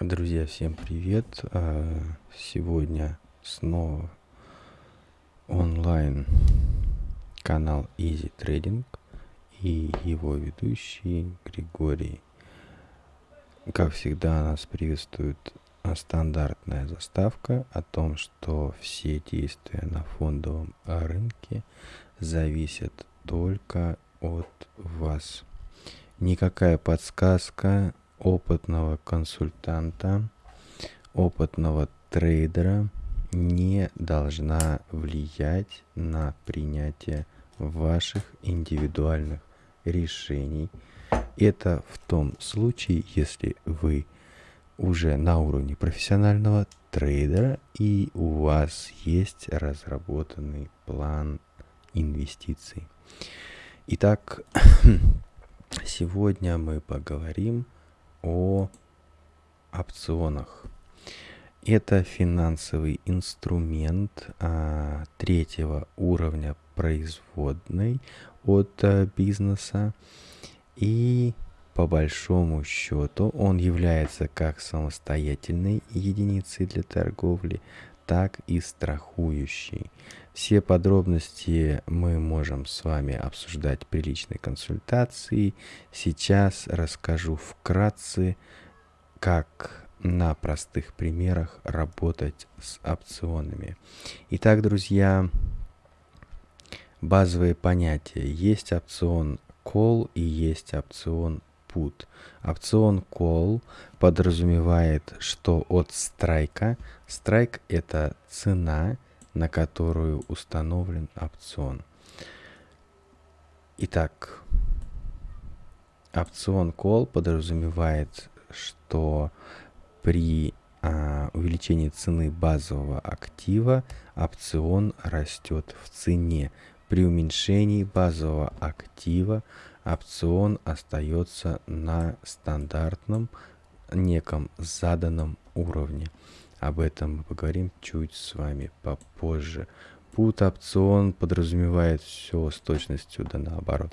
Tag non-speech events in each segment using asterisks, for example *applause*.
Друзья, всем привет! А, сегодня снова онлайн канал Easy Trading и его ведущий Григорий. Как всегда, нас приветствует стандартная заставка о том, что все действия на фондовом рынке зависят только от вас. Никакая подсказка опытного консультанта, опытного трейдера не должна влиять на принятие ваших индивидуальных решений. Это в том случае, если вы уже на уровне профессионального трейдера и у вас есть разработанный план инвестиций. Итак, *clears throat* сегодня мы поговорим о опционах. Это финансовый инструмент а, третьего уровня производной от а, бизнеса. И по большому счету он является как самостоятельной единицей для торговли, так и страхующей. Все подробности мы можем с вами обсуждать при личной консультации. Сейчас расскажу вкратце, как на простых примерах работать с опционами. Итак, друзья, базовые понятия. Есть опцион call и есть опцион put. Опцион call подразумевает, что от страйка, страйк это цена, на которую установлен опцион. Итак, опцион call подразумевает, что при а, увеличении цены базового актива опцион растет в цене. При уменьшении базового актива опцион остается на стандартном неком заданном уровне. Об этом мы поговорим чуть с вами попозже. Put опцион подразумевает все с точностью да наоборот.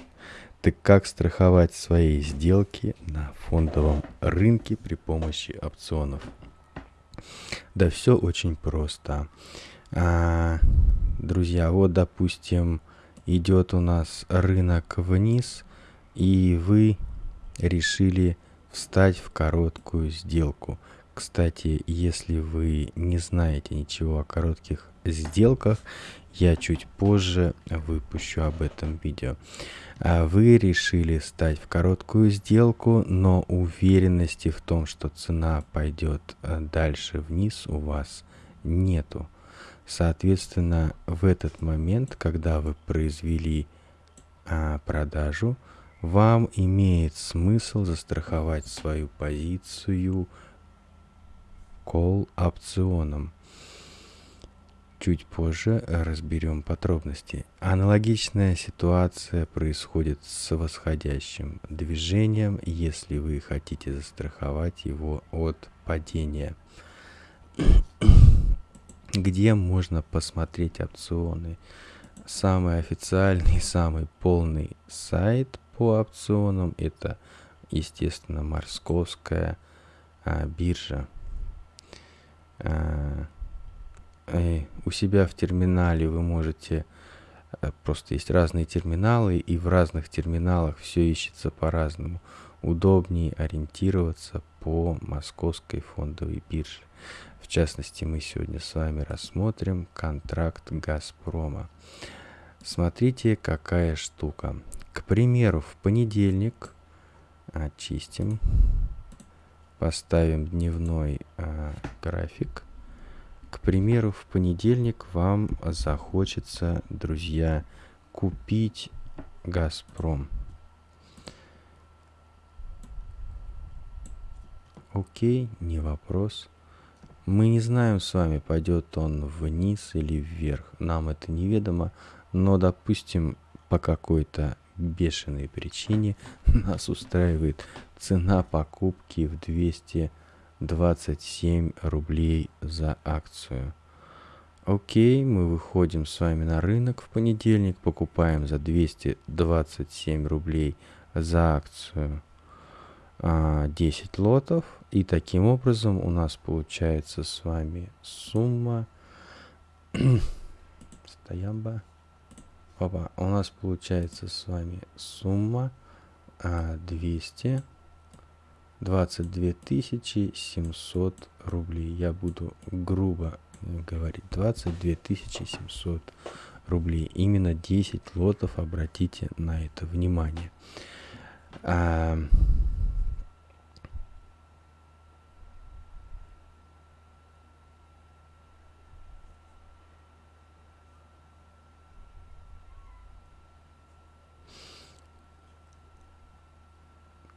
Так как страховать свои сделки на фондовом рынке при помощи опционов? Да все очень просто. А, друзья, вот допустим идет у нас рынок вниз, и вы решили встать в короткую сделку. Кстати, если вы не знаете ничего о коротких сделках, я чуть позже выпущу об этом видео. А вы решили стать в короткую сделку, но уверенности в том, что цена пойдет э, дальше вниз у вас нету. Соответственно, в этот момент, когда вы произвели а, продажу, вам имеет смысл застраховать свою позицию call опционом. Чуть позже разберем подробности. Аналогичная ситуация происходит с восходящим движением, если вы хотите застраховать его от падения. *coughs* Где можно посмотреть опционы? Самый официальный, самый полный сайт по опционам. Это, естественно, московская а, биржа. А, и у себя в терминале вы можете а, просто есть разные терминалы и в разных терминалах все ищется по-разному. Удобнее ориентироваться по московской фондовой бирже. В частности мы сегодня с вами рассмотрим контракт газпрома смотрите какая штука к примеру, в понедельник очистим, поставим дневной э, график. К примеру, в понедельник вам захочется, друзья, купить Газпром. Окей, не вопрос. Мы не знаем с вами, пойдет он вниз или вверх. Нам это неведомо. Но, допустим, по какой-то бешеной причине *laughs* нас устраивает цена покупки в 227 рублей за акцию. Окей, мы выходим с вами на рынок в понедельник, покупаем за 227 рублей за акцию а, 10 лотов. И таким образом у нас получается с вами сумма... *coughs* Стоямба. Опа, у нас получается с вами сумма а, 200 22 700 рублей. Я буду грубо говорить 22 700 рублей. Именно 10 лотов, обратите на это внимание. А,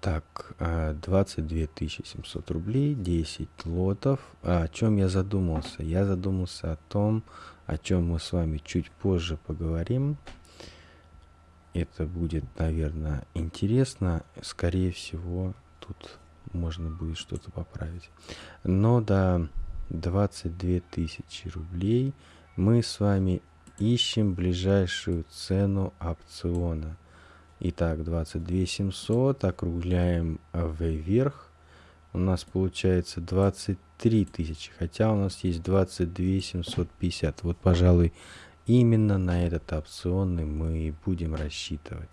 Так, 22 э, 700 рублей, 10 лотов. А о чем я задумался? Я задумался о том, о чем мы с вами чуть позже поговорим. Это будет, наверное, интересно. Скорее всего, тут можно будет что-то поправить. Но до 22 тысячи рублей мы с вами ищем ближайшую цену опциона – Итак, 22 700, округляем вверх. У нас получается 23 тысячи, хотя у нас есть 22 750. Вот, пожалуй, именно на этот опционный мы и будем рассчитывать.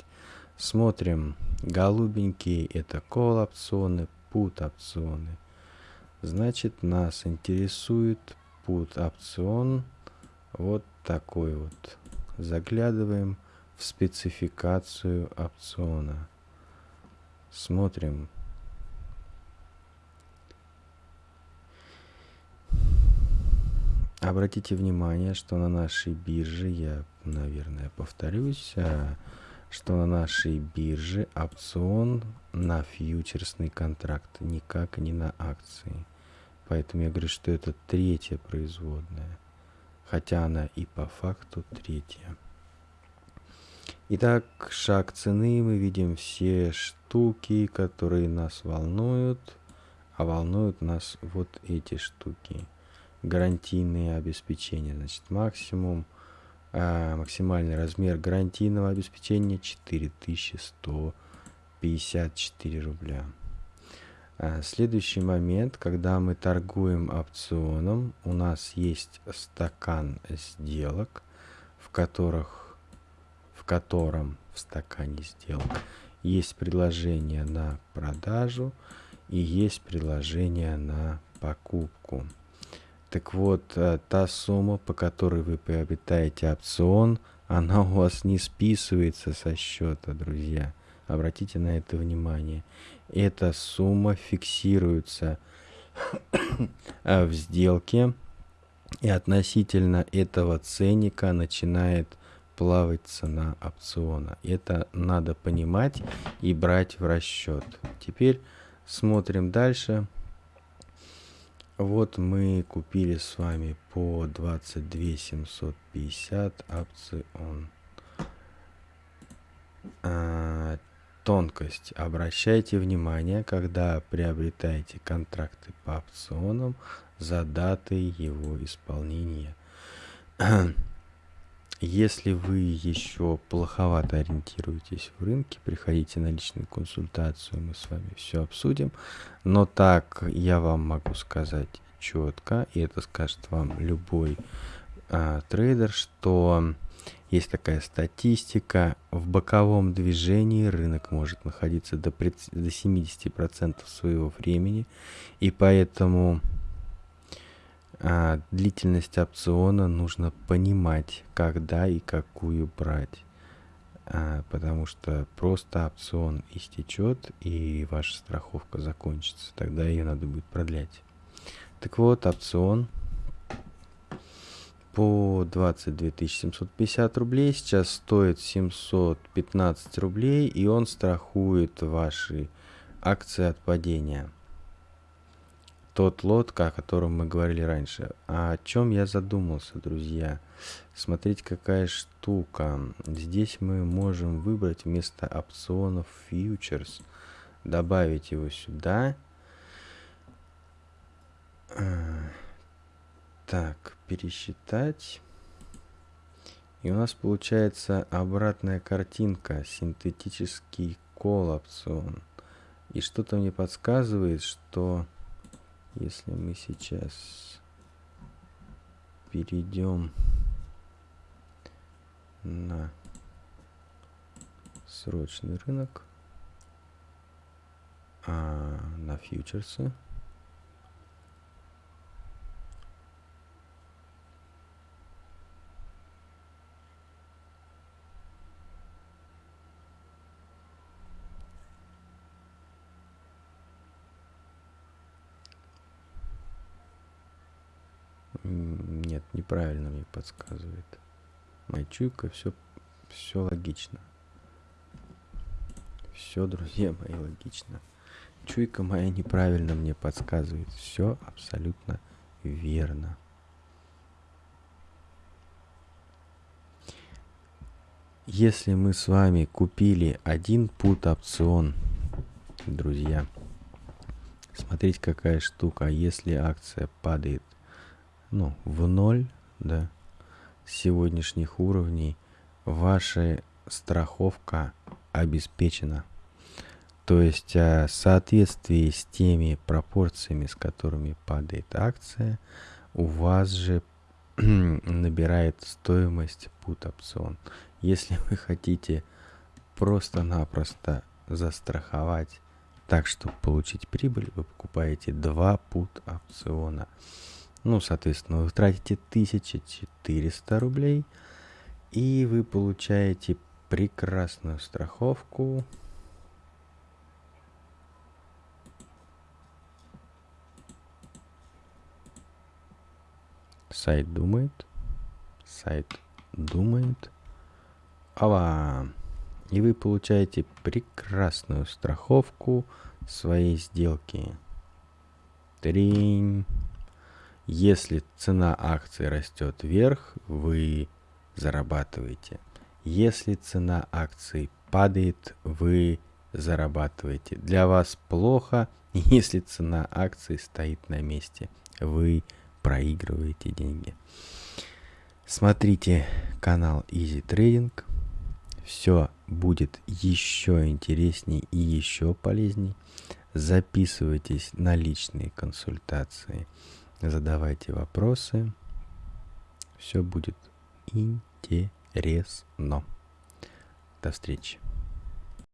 Смотрим, голубенькие это кол опционы, put опционы. Значит, нас интересует put опцион вот такой вот. Заглядываем в спецификацию опциона. Смотрим. Обратите внимание, что на нашей бирже, я, наверное, повторюсь, а, что на нашей бирже опцион на фьючерсный контракт, никак не на акции. Поэтому я говорю, что это третья производная, хотя она и по факту третья. Итак, шаг цены. Мы видим все штуки, которые нас волнуют. А волнуют нас вот эти штуки. Гарантийные обеспечения. Значит, максимум, а, максимальный размер гарантийного обеспечения 4154 рубля. А, следующий момент, когда мы торгуем опционом, у нас есть стакан сделок, в которых котором в стакане сделок есть предложение на продажу и есть предложение на покупку. Так вот, э, та сумма, по которой вы приобретаете опцион, она у вас не списывается со счета, друзья. Обратите на это внимание. Эта сумма фиксируется *coughs* в сделке, и относительно этого ценника начинает плавать цена опциона. Это надо понимать и брать в расчет. Теперь смотрим дальше. Вот мы купили с вами по 22 750 опцион. А, тонкость. Обращайте внимание, когда приобретаете контракты по опционам за датой его исполнения. *clears throat* Если вы еще плоховато ориентируетесь в рынке, приходите на личную консультацию, мы с вами все обсудим. Но так я вам могу сказать четко, и это скажет вам любой а, трейдер, что есть такая статистика, в боковом движении рынок может находиться до, до 70% своего времени, и поэтому а, длительность опциона нужно понимать, когда и какую брать. А, потому что просто опцион истечет и ваша страховка закончится. Тогда ее надо будет продлять. Так вот, опцион по 22 750 рублей сейчас стоит 715 рублей и он страхует ваши акции от падения тот лот, о котором мы говорили раньше. А о чем я задумался, друзья? Смотрите, какая штука. Здесь мы можем выбрать вместо опционов фьючерс, добавить его сюда. Так, пересчитать. И у нас получается обратная картинка, синтетический кол опцион. И что-то мне подсказывает, что если мы сейчас перейдем на срочный рынок, а, на фьючерсы, Нет, неправильно мне подсказывает. Моя чуйка, все, все логично. Все, друзья мои, логично. Чуйка моя неправильно мне подсказывает. Все абсолютно верно. Если мы с вами купили один пут опцион, друзья, смотрите какая штука. Если акция падает ну, в ноль, да, сегодняшних уровней ваша страховка обеспечена. То есть а, в соответствии с теми пропорциями, с которыми падает акция, у вас же *clears throat* набирает стоимость put опцион. Если *laughs* вы хотите просто-напросто застраховать так, чтобы получить прибыль, вы покупаете два put опциона. Ну, соответственно, вы тратите 1400 рублей, и вы получаете прекрасную страховку. Сайт думает. Сайт думает. Ава! И вы получаете прекрасную страховку своей сделки. Тринь. Если цена акции растет вверх, вы зарабатываете. Если цена акции падает, вы зарабатываете. Для вас плохо, *laughs* если цена акции стоит на месте. Вы проигрываете деньги. Смотрите канал Easy Trading. Все будет еще интереснее и еще полезней. Записывайтесь на личные консультации задавайте вопросы. Все будет интересно. До встречи.